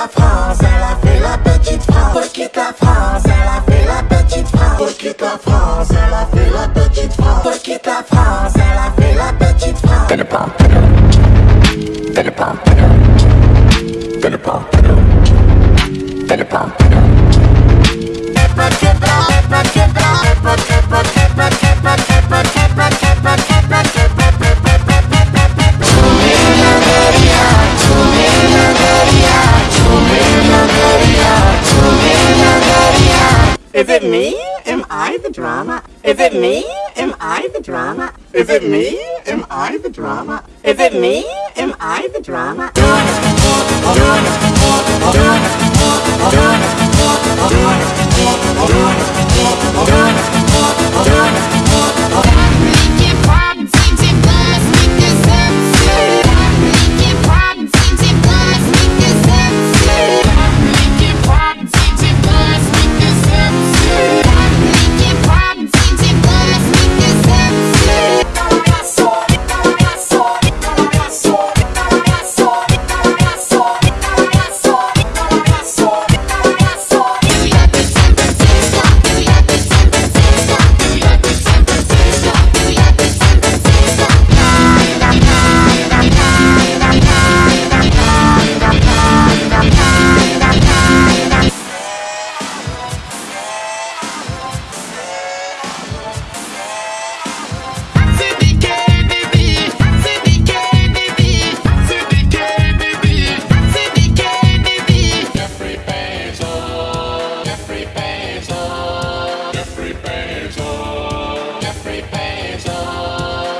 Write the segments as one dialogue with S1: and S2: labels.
S1: la France, elle a fait la petite France. Faut quitte la France, elle a fait la petite France. Faut quitte la France, elle a fait la petite France. Faut quitte la France, elle a fait la petite France. Pump, better, better pump, better, better pump, better, better pump, better.
S2: Is it me? Am I the drama? Is it me? Am I the drama? Is it me? Am I the drama? Is it me? Am I the drama?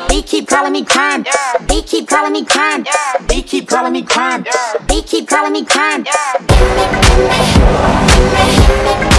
S3: They keep calling me crime. They keep calling me crime. They keep calling me crime. They keep calling me crime.